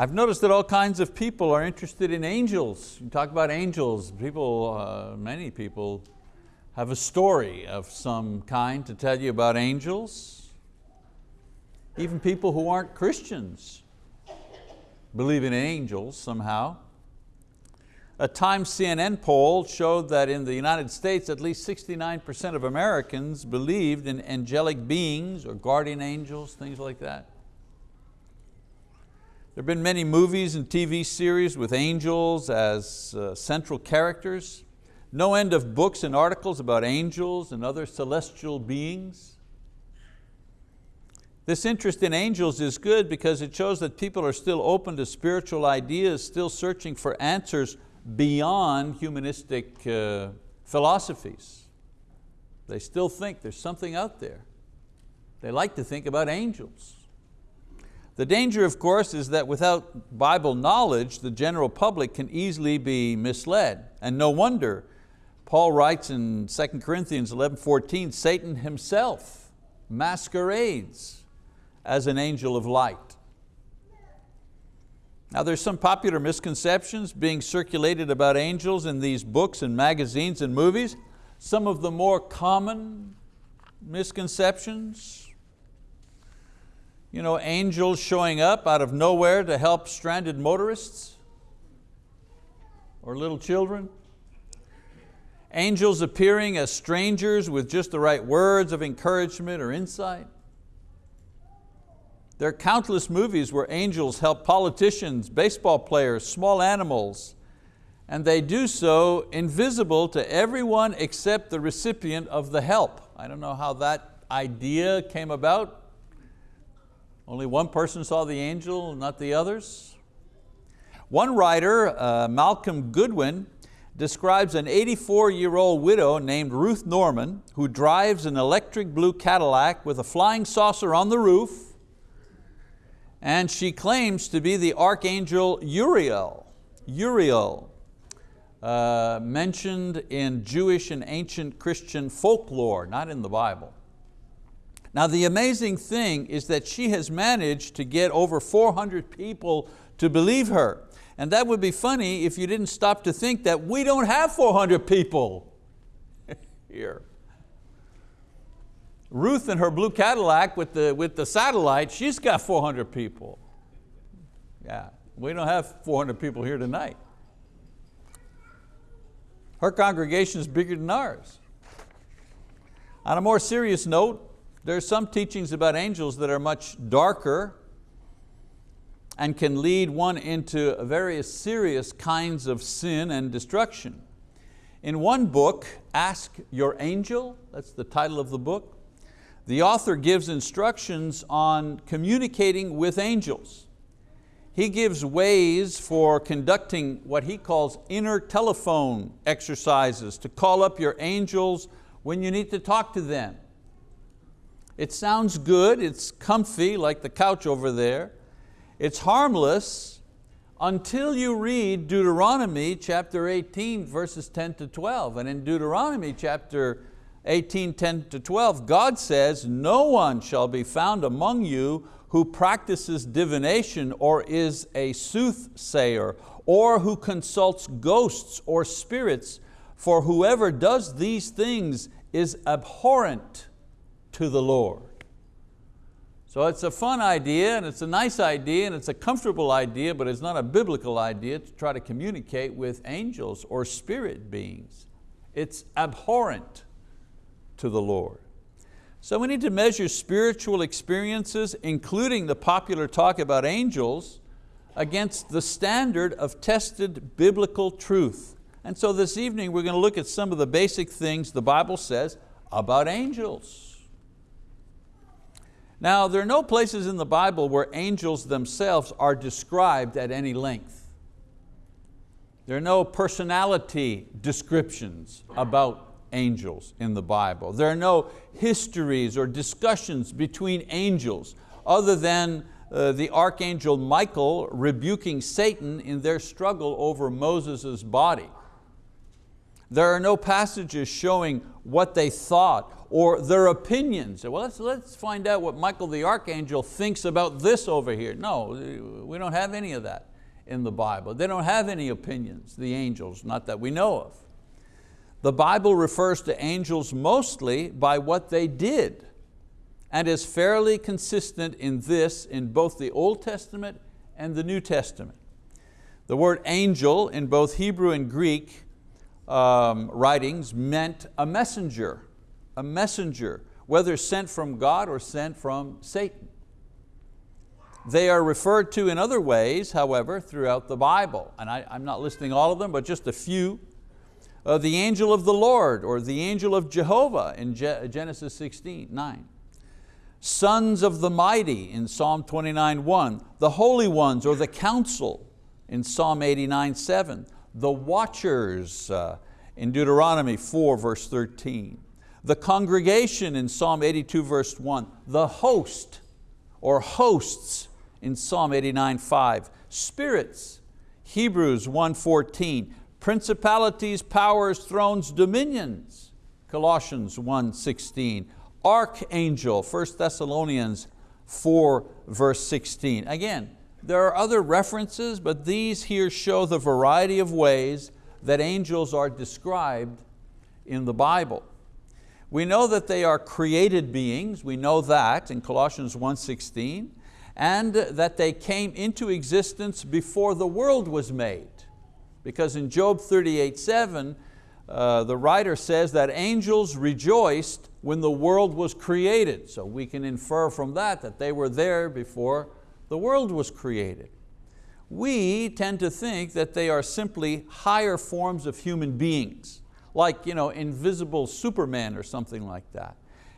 I've noticed that all kinds of people are interested in angels. You talk about angels, people, uh, many people have a story of some kind to tell you about angels. Even people who aren't Christians believe in angels somehow. A Times CNN poll showed that in the United States, at least 69% of Americans believed in angelic beings or guardian angels, things like that. There have been many movies and TV series with angels as uh, central characters. No end of books and articles about angels and other celestial beings. This interest in angels is good because it shows that people are still open to spiritual ideas, still searching for answers beyond humanistic uh, philosophies. They still think there's something out there. They like to think about angels. The danger, of course, is that without Bible knowledge, the general public can easily be misled. And no wonder, Paul writes in 2 Corinthians 11, 14, Satan himself masquerades as an angel of light. Now there's some popular misconceptions being circulated about angels in these books and magazines and movies. Some of the more common misconceptions you know, angels showing up out of nowhere to help stranded motorists or little children. Angels appearing as strangers with just the right words of encouragement or insight. There are countless movies where angels help politicians, baseball players, small animals, and they do so invisible to everyone except the recipient of the help. I don't know how that idea came about, only one person saw the angel, not the others. One writer, uh, Malcolm Godwin, describes an 84-year-old widow named Ruth Norman who drives an electric blue Cadillac with a flying saucer on the roof and she claims to be the archangel Uriel, Uriel, uh, mentioned in Jewish and ancient Christian folklore, not in the Bible. Now the amazing thing is that she has managed to get over 400 people to believe her. And that would be funny if you didn't stop to think that we don't have 400 people here. Ruth and her blue Cadillac with the, with the satellite, she's got 400 people. Yeah, we don't have 400 people here tonight. Her congregation is bigger than ours. On a more serious note, there are some teachings about angels that are much darker and can lead one into various serious kinds of sin and destruction. In one book, Ask Your Angel, that's the title of the book, the author gives instructions on communicating with angels. He gives ways for conducting what he calls inner telephone exercises to call up your angels when you need to talk to them. It sounds good, it's comfy like the couch over there. It's harmless until you read Deuteronomy chapter 18 verses 10 to 12. And in Deuteronomy chapter 18, 10 to 12, God says, no one shall be found among you who practices divination or is a soothsayer or who consults ghosts or spirits, for whoever does these things is abhorrent to the Lord. So it's a fun idea and it's a nice idea and it's a comfortable idea, but it's not a biblical idea to try to communicate with angels or spirit beings. It's abhorrent to the Lord. So we need to measure spiritual experiences, including the popular talk about angels, against the standard of tested biblical truth. And so this evening we're going to look at some of the basic things the Bible says about angels. Now, there are no places in the Bible where angels themselves are described at any length. There are no personality descriptions about angels in the Bible. There are no histories or discussions between angels other than uh, the archangel Michael rebuking Satan in their struggle over Moses' body. There are no passages showing what they thought or their opinions. Well, let's, let's find out what Michael the Archangel thinks about this over here. No, we don't have any of that in the Bible. They don't have any opinions, the angels, not that we know of. The Bible refers to angels mostly by what they did and is fairly consistent in this in both the Old Testament and the New Testament. The word angel in both Hebrew and Greek um, writings meant a messenger, a messenger, whether sent from God or sent from Satan. They are referred to in other ways, however, throughout the Bible. And I, am not listing all of them, but just a few. Uh, the angel of the Lord or the angel of Jehovah in Je Genesis 16, 9. Sons of the mighty in Psalm 29, 1. The holy ones or the council in Psalm 89, 7. The watchers uh, in Deuteronomy 4, verse 13. The congregation in Psalm 82, verse 1. The host or hosts in Psalm 89, 5. Spirits, Hebrews 1.14. Principalities, powers, thrones, dominions, Colossians 1.16. Archangel, 1 Thessalonians 4, verse 16. Again, there are other references, but these here show the variety of ways that angels are described in the Bible. We know that they are created beings, we know that in Colossians 1.16 and that they came into existence before the world was made. Because in Job 38:7, uh, the writer says that angels rejoiced when the world was created. So we can infer from that that they were there before the world was created. We tend to think that they are simply higher forms of human beings, like you know, invisible Superman or something like that.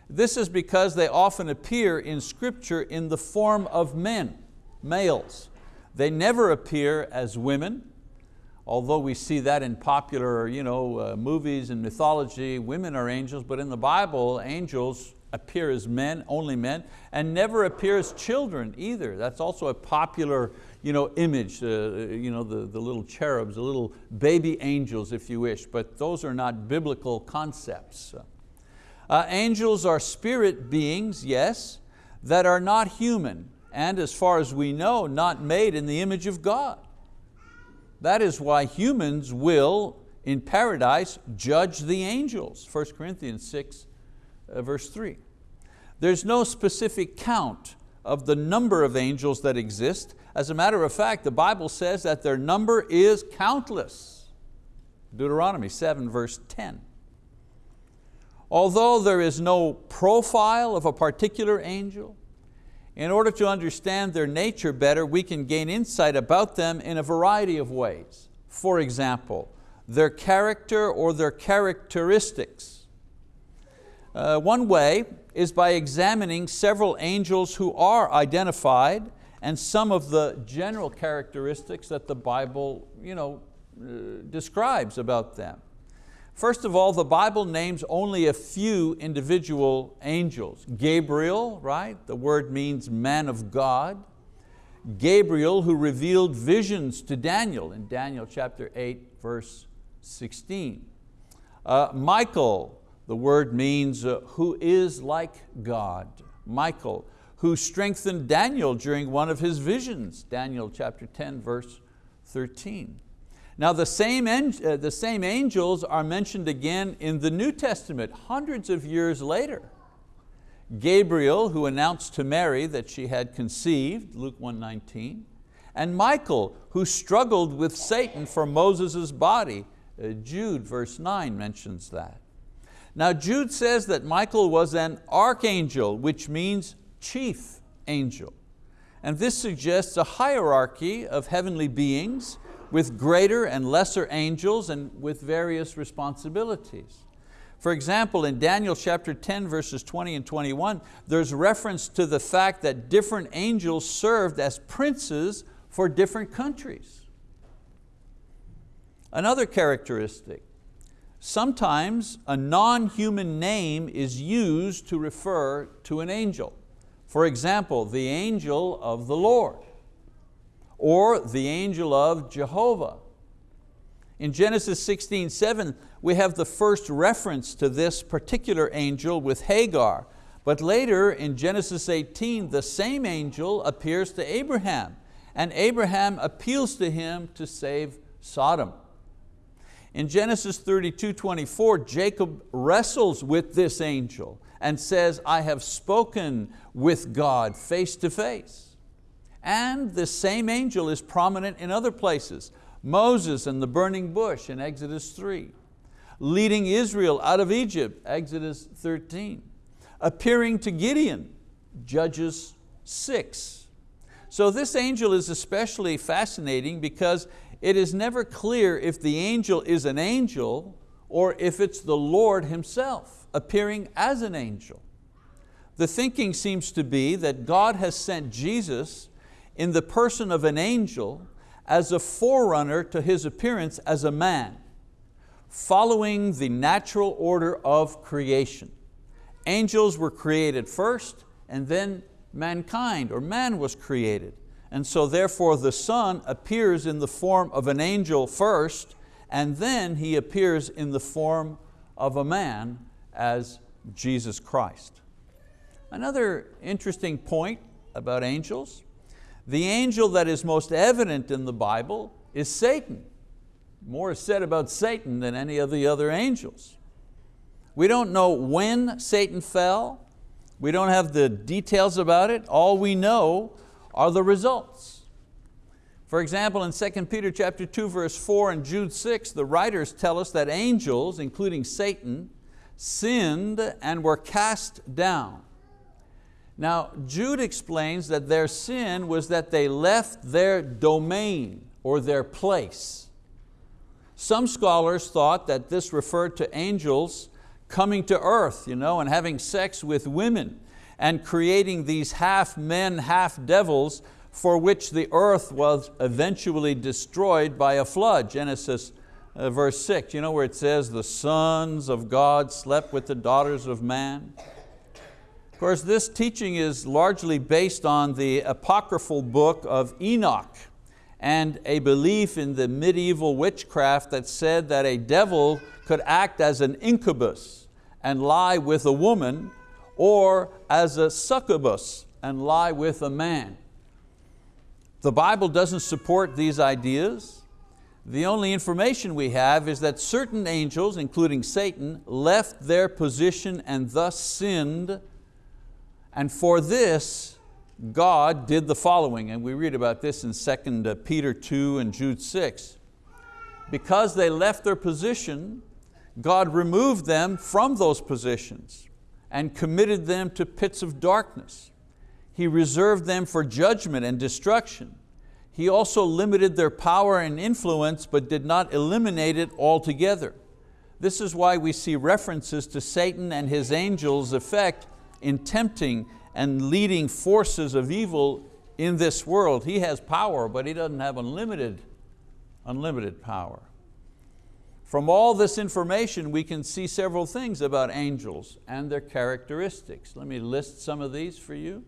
This is because they often appear in scripture in the form of men, males. They never appear as women, although we see that in popular you know, uh, movies and mythology, women are angels, but in the Bible, angels appear as men, only men, and never appear as children either. That's also a popular you know, image, uh, you know, the, the little cherubs, the little baby angels if you wish, but those are not biblical concepts. Uh, angels are spirit beings, yes, that are not human and as far as we know, not made in the image of God. That is why humans will, in paradise, judge the angels, 1 Corinthians 6, uh, verse 3. There's no specific count of the number of angels that exist. As a matter of fact, the Bible says that their number is countless. Deuteronomy 7, verse 10. Although there is no profile of a particular angel, in order to understand their nature better, we can gain insight about them in a variety of ways. For example, their character or their characteristics. Uh, one way is by examining several angels who are identified and some of the general characteristics that the Bible you know, uh, describes about them. First of all, the Bible names only a few individual angels. Gabriel, right? The word means man of God. Gabriel who revealed visions to Daniel in Daniel chapter 8 verse 16. Uh, Michael, the word means uh, who is like God. Michael, who strengthened Daniel during one of his visions, Daniel chapter 10 verse 13. Now the same, uh, the same angels are mentioned again in the New Testament hundreds of years later. Gabriel, who announced to Mary that she had conceived, Luke 1.19, and Michael, who struggled with Satan for Moses' body, uh, Jude verse 9 mentions that. Now Jude says that Michael was an archangel, which means chief angel. And this suggests a hierarchy of heavenly beings with greater and lesser angels and with various responsibilities. For example, in Daniel chapter 10 verses 20 and 21, there's reference to the fact that different angels served as princes for different countries. Another characteristic, sometimes a non-human name is used to refer to an angel. For example, the angel of the Lord or the angel of Jehovah. In Genesis 16, 7, we have the first reference to this particular angel with Hagar. But later in Genesis 18, the same angel appears to Abraham and Abraham appeals to him to save Sodom. In Genesis 32, 24, Jacob wrestles with this angel and says, I have spoken with God face to face. And the same angel is prominent in other places. Moses and the burning bush in Exodus 3, leading Israel out of Egypt, Exodus 13, appearing to Gideon, Judges 6. So this angel is especially fascinating because it is never clear if the angel is an angel or if it's the Lord Himself appearing as an angel. The thinking seems to be that God has sent Jesus in the person of an angel as a forerunner to His appearance as a man, following the natural order of creation. Angels were created first and then mankind or man was created. And so therefore the Son appears in the form of an angel first and then He appears in the form of a man as Jesus Christ. Another interesting point about angels the angel that is most evident in the Bible is Satan. More is said about Satan than any of the other angels. We don't know when Satan fell. We don't have the details about it. All we know are the results. For example, in 2 Peter chapter 2, verse 4 and Jude 6, the writers tell us that angels, including Satan, sinned and were cast down. Now, Jude explains that their sin was that they left their domain or their place. Some scholars thought that this referred to angels coming to earth you know, and having sex with women and creating these half men, half devils for which the earth was eventually destroyed by a flood. Genesis uh, verse six, you know where it says, the sons of God slept with the daughters of man. Of course, this teaching is largely based on the apocryphal book of Enoch and a belief in the medieval witchcraft that said that a devil could act as an incubus and lie with a woman or as a succubus and lie with a man. The Bible doesn't support these ideas. The only information we have is that certain angels, including Satan, left their position and thus sinned and for this, God did the following, and we read about this in 2 uh, Peter 2 and Jude 6. Because they left their position, God removed them from those positions and committed them to pits of darkness. He reserved them for judgment and destruction. He also limited their power and influence but did not eliminate it altogether. This is why we see references to Satan and his angels' effect in tempting and leading forces of evil in this world. He has power, but he doesn't have unlimited, unlimited power. From all this information, we can see several things about angels and their characteristics. Let me list some of these for you.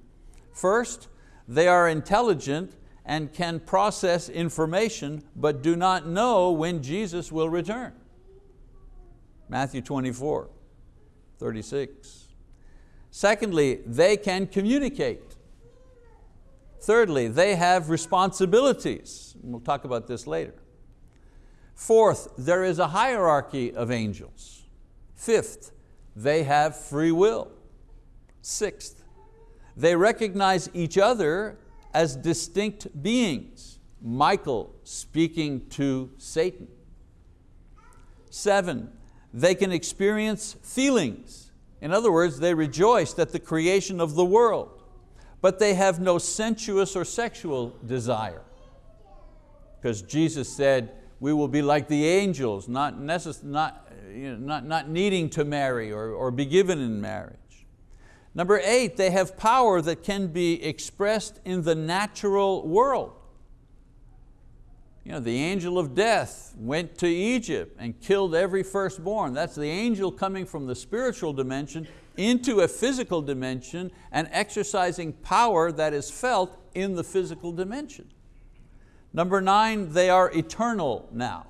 First, they are intelligent and can process information, but do not know when Jesus will return. Matthew 24, 36. Secondly, they can communicate. Thirdly, they have responsibilities. We'll talk about this later. Fourth, there is a hierarchy of angels. Fifth, they have free will. Sixth, they recognize each other as distinct beings. Michael speaking to Satan. Seven, they can experience feelings. In other words, they rejoiced at the creation of the world, but they have no sensuous or sexual desire. Because Jesus said, we will be like the angels, not, necess- not, you know, not, not needing to marry or, or be given in marriage. Number eight, they have power that can be expressed in the natural world. You know, the angel of death went to Egypt and killed every firstborn. That's the angel coming from the spiritual dimension into a physical dimension and exercising power that is felt in the physical dimension. Number nine, they are eternal now.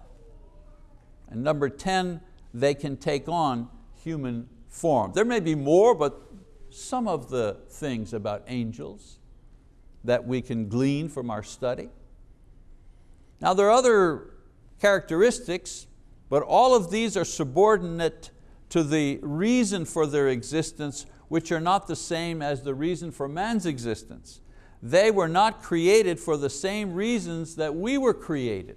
And number 10, they can take on human form. There may be more, but some of the things about angels that we can glean from our study. Now there are other characteristics, but all of these are subordinate to the reason for their existence, which are not the same as the reason for man's existence. They were not created for the same reasons that we were created.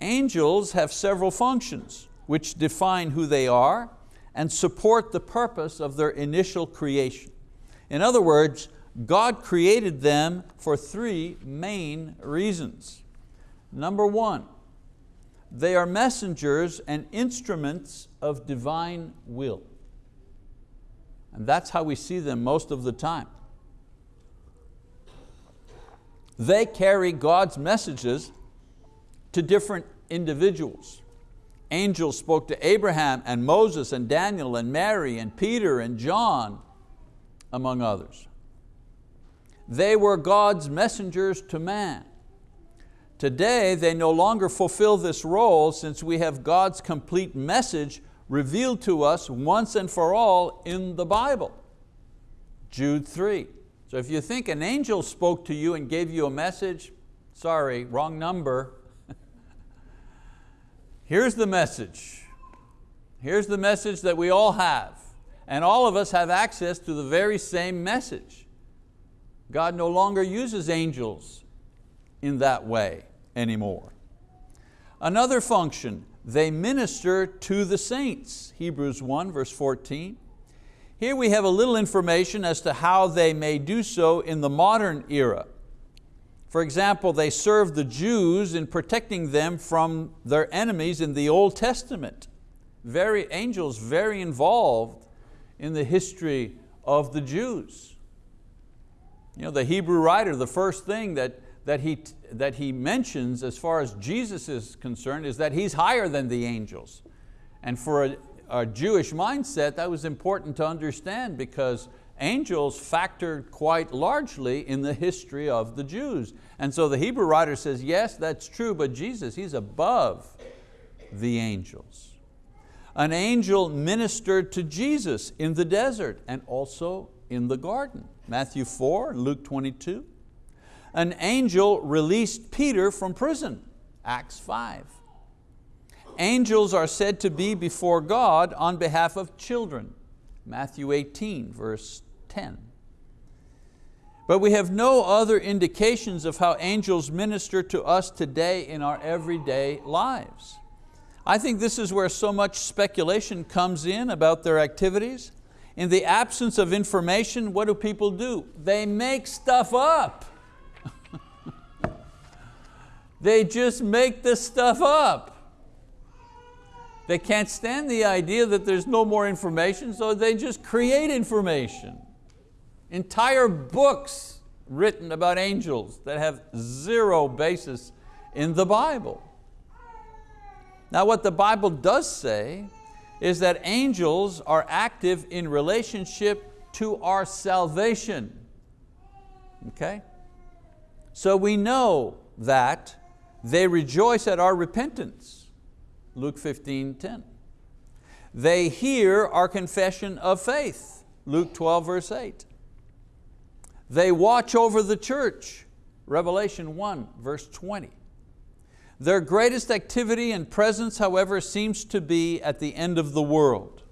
Angels have several functions which define who they are and support the purpose of their initial creation. In other words, God created them for three main reasons. Number one, they are messengers and instruments of divine will. And that's how we see them most of the time. They carry God's messages to different individuals. Angels spoke to Abraham and Moses and Daniel and Mary and Peter and John, among others. They were God's messengers to man. Today, they no longer fulfill this role since we have God's complete message revealed to us once and for all in the Bible. Jude 3. So if you think an angel spoke to you and gave you a message, sorry, wrong number. Here's the message. Here's the message that we all have. And all of us have access to the very same message. God no longer uses angels in that way anymore. Another function, they minister to the saints. Hebrews 1 verse 14. Here we have a little information as to how they may do so in the modern era. For example, they served the Jews in protecting them from their enemies in the Old Testament. Very, angels very involved in the history of the Jews. You know, the Hebrew writer, the first thing that, that, he, that he mentions as far as Jesus is concerned is that He's higher than the angels. And for a, a Jewish mindset, that was important to understand because angels factored quite largely in the history of the Jews. And so the Hebrew writer says, yes, that's true, but Jesus, He's above the angels. An angel ministered to Jesus in the desert and also in the garden. Matthew 4, Luke 22. An angel released Peter from prison, Acts 5. Angels are said to be before God on behalf of children, Matthew 18, verse 10. But we have no other indications of how angels minister to us today in our everyday lives. I think this is where so much speculation comes in about their activities. In the absence of information, what do people do? They make stuff up. they just make this stuff up. They can't stand the idea that there's no more information, so they just create information. Entire books written about angels that have zero basis in the Bible. Now what the Bible does say is that angels are active in relationship to our salvation. Okay? So we know that they rejoice at our repentance. Luke 15, 10. They hear our confession of faith. Luke 12, verse 8. They watch over the church, Revelation 1, verse 20. Their greatest activity and presence, however, seems to be at the end of the world.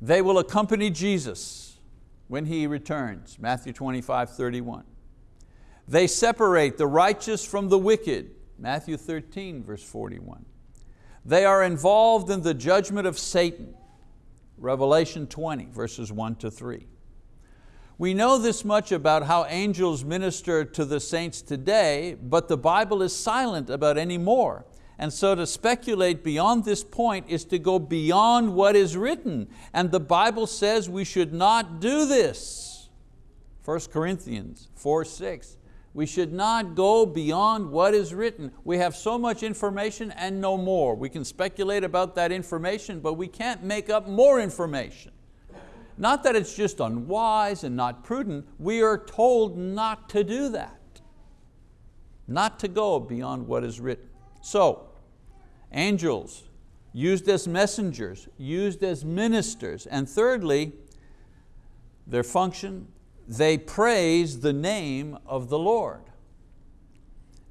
They will accompany Jesus when He returns, Matthew 25, 31. They separate the righteous from the wicked, Matthew 13, verse 41. They are involved in the judgment of Satan, Revelation 20, verses 1 to 3. We know this much about how angels minister to the saints today, but the Bible is silent about any more. And so to speculate beyond this point is to go beyond what is written. And the Bible says we should not do this. 1 Corinthians 4, 6. We should not go beyond what is written. We have so much information and no more. We can speculate about that information, but we can't make up more information. Not that it's just unwise and not prudent, we are told not to do that. Not to go beyond what is written. So, angels, used as messengers, used as ministers. And thirdly, their function, they praise the name of the Lord.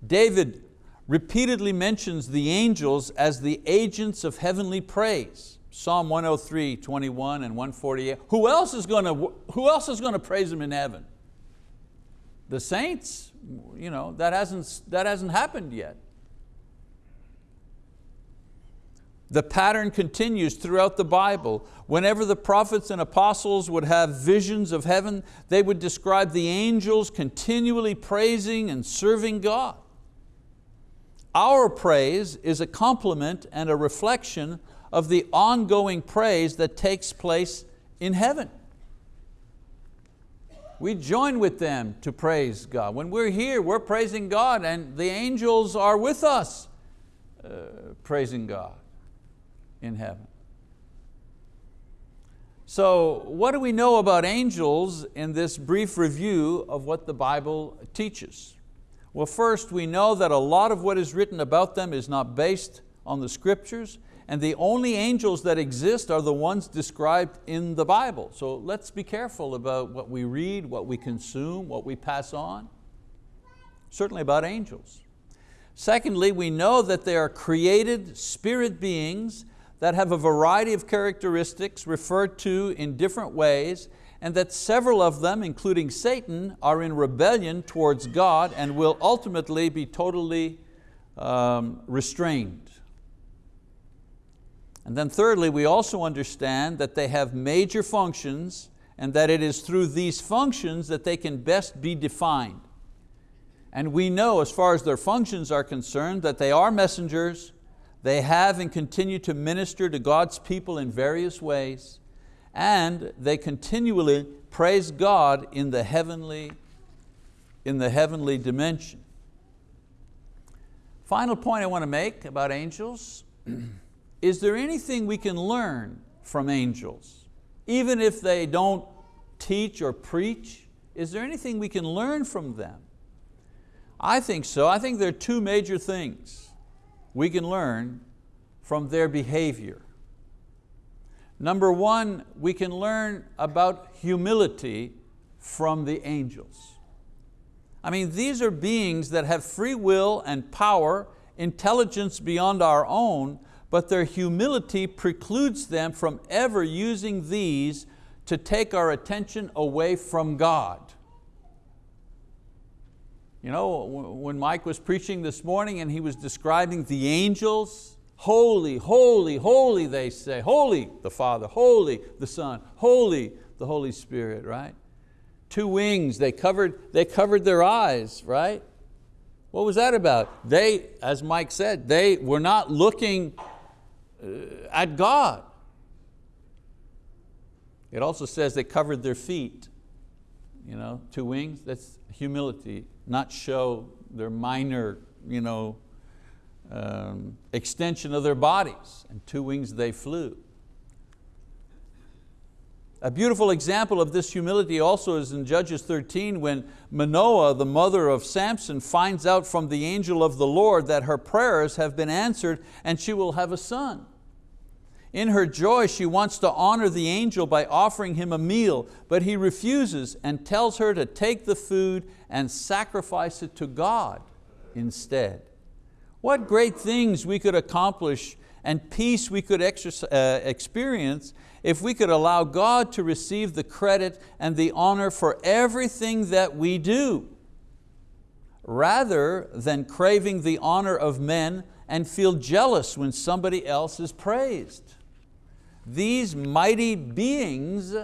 David repeatedly mentions the angels as the agents of heavenly praise. Psalm 103, 21 and 148. Who else is going to, who else is going to praise Him in heaven? The saints, you know, that hasn't, that hasn't happened yet. The pattern continues throughout the Bible. Whenever the prophets and apostles would have visions of heaven, they would describe the angels continually praising and serving God. Our praise is a complement and a reflection of the ongoing praise that takes place in heaven. We join with them to praise God. When we're here, we're praising God and the angels are with us uh, praising God in heaven. So what do we know about angels in this brief review of what the Bible teaches? Well, first we know that a lot of what is written about them is not based on the scriptures and the only angels that exist are the ones described in the Bible. So let's be careful about what we read, what we consume, what we pass on. Certainly about angels. Secondly, we know that they are created spirit beings that have a variety of characteristics referred to in different ways and that several of them, including Satan, are in rebellion towards God and will ultimately be totally um, restrained. And then thirdly, we also understand that they have major functions and that it is through these functions that they can best be defined. And we know as far as their functions are concerned that they are messengers, they have and continue to minister to God's people in various ways, and they continually praise God in the heavenly, in the heavenly dimension. Final point I want to make about angels, is there anything we can learn from angels? Even if they don't teach or preach, is there anything we can learn from them? I think so. I think there are two major things we can learn from their behavior. Number one, we can learn about humility from the angels. I mean, these are beings that have free will and power, intelligence beyond our own, but their humility precludes them from ever using these to take our attention away from God. You know, when Mike was preaching this morning and he was describing the angels, holy, holy, holy they say, holy the Father, holy the Son, holy the Holy Spirit, right? Two wings, they covered, they covered their eyes, right? What was that about? They, as Mike said, they were not looking at God. It also says they covered their feet. You know, two wings, that's humility not show their minor you know, um, extension of their bodies. And two wings they flew. A beautiful example of this humility also is in Judges 13 when Manoah, the mother of Samson, finds out from the angel of the Lord that her prayers have been answered and she will have a son. In her joy, she wants to honor the angel by offering him a meal, but he refuses and tells her to take the food and sacrifice it to God instead. What great things we could accomplish and peace we could uh, experience if we could allow God to receive the credit and the honor for everything that we do, rather than craving the honor of men and feel jealous when somebody else is praised these mighty beings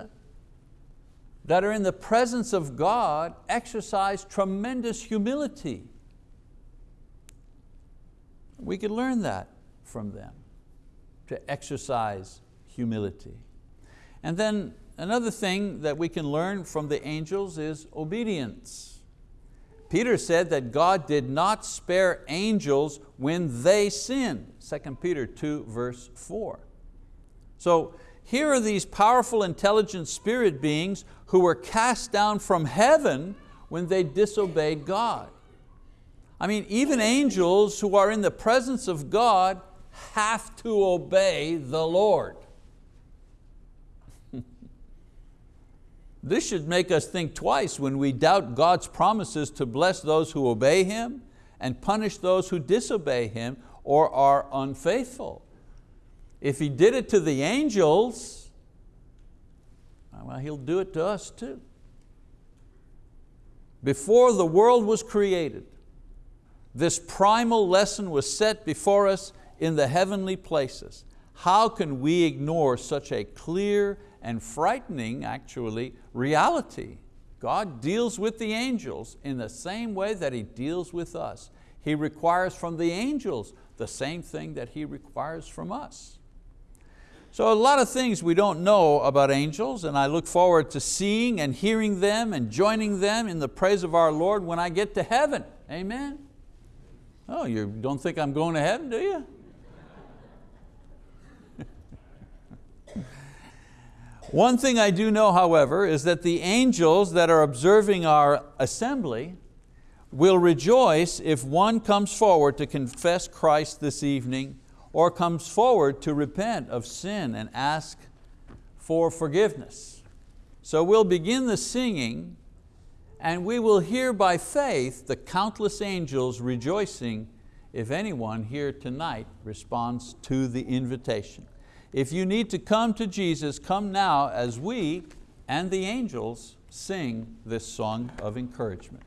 that are in the presence of God exercise tremendous humility. We could learn that from them, to exercise humility. And then another thing that we can learn from the angels is obedience. Peter said that God did not spare angels when they sinned, 2 Peter 2 verse 4. So here are these powerful, intelligent spirit beings who were cast down from heaven when they disobeyed God. I mean, even angels who are in the presence of God have to obey the Lord. this should make us think twice when we doubt God's promises to bless those who obey Him and punish those who disobey Him or are unfaithful. If He did it to the angels, well, He'll do it to us too. Before the world was created, this primal lesson was set before us in the heavenly places. How can we ignore such a clear and frightening, actually, reality? God deals with the angels in the same way that He deals with us. He requires from the angels the same thing that He requires from us. So a lot of things we don't know about angels and I look forward to seeing and hearing them and joining them in the praise of our Lord when I get to heaven, amen? Oh, you don't think I'm going to heaven, do you? One thing I do know, however, is that the angels that are observing our assembly will rejoice if one comes forward to confess Christ this evening or comes forward to repent of sin and ask for forgiveness. So we'll begin the singing and we will hear by faith the countless angels rejoicing if anyone here tonight responds to the invitation. If you need to come to Jesus, come now as we and the angels sing this song of encouragement.